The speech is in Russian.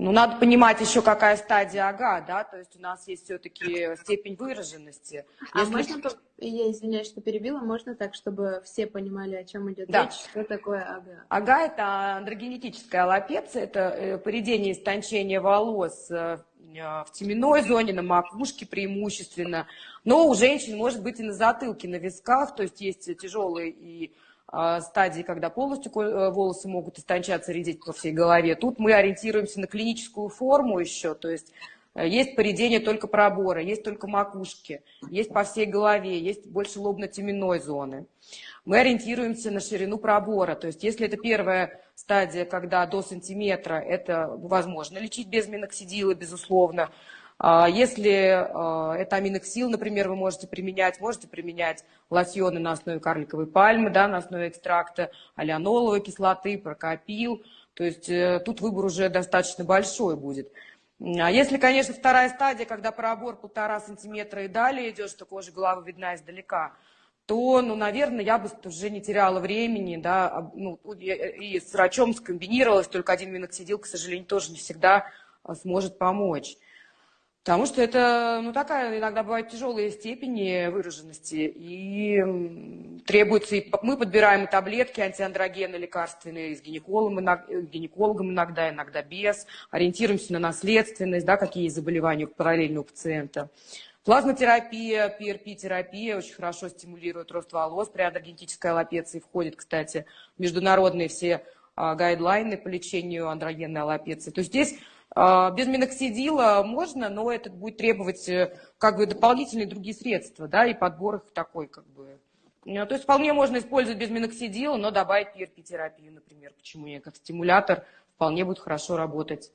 Ну, надо понимать еще, какая стадия ага, да, то есть у нас есть все-таки степень выраженности. А Если... можно, я извиняюсь, что перебила, можно так, чтобы все понимали, о чем идет да. речь, что такое ага? Ага – это андрогенетическая аллопеция, это э, поредение истончения волос э, в теменной зоне, на макушке преимущественно, но у женщин может быть и на затылке, на висках, то есть есть тяжелые и стадии, когда полностью э, волосы могут истончаться, редеть по всей голове. Тут мы ориентируемся на клиническую форму еще, то есть э, есть поредение только пробора, есть только макушки, есть по всей голове, есть больше лобно-теменной зоны. Мы ориентируемся на ширину пробора, то есть если это первая стадия, когда до сантиметра, это возможно лечить без миноксидила, безусловно. А, если а, это аминоксил, например, вы можете применять, можете применять лосьоны на основе карликовой пальмы, да, на основе экстракта алианоловой кислоты, прокопил. То есть э, тут выбор уже достаточно большой будет. А если, конечно, вторая стадия, когда пробор полтора сантиметра и далее идет, что кожа головы видна издалека, то, ну, наверное, я бы уже не теряла времени, да, ну, и с врачом скомбинировалась, только один миноксидил, к сожалению, тоже не всегда сможет помочь. Потому что это, ну, такая иногда бывает тяжелые степени выраженности, и требуется, и мы подбираем и таблетки антиандрогены лекарственные с гинекологом, гинекологом иногда, иногда без, ориентируемся на наследственность, да, какие заболевания параллельно у пациента. Плазмотерапия, PRP-терапия очень хорошо стимулирует рост волос при андрогенетической аллопеции. Входит, кстати, международные все а, гайдлайны по лечению андрогенной аллопеции. То есть здесь без миноксидила можно, но это будет требовать э, как бы дополнительные другие средства, да, и подбор их такой как бы. Ну, то есть вполне можно использовать без миноксидила, но добавить PRP-терапию, например, почему нет, как стимулятор вполне будет хорошо работать.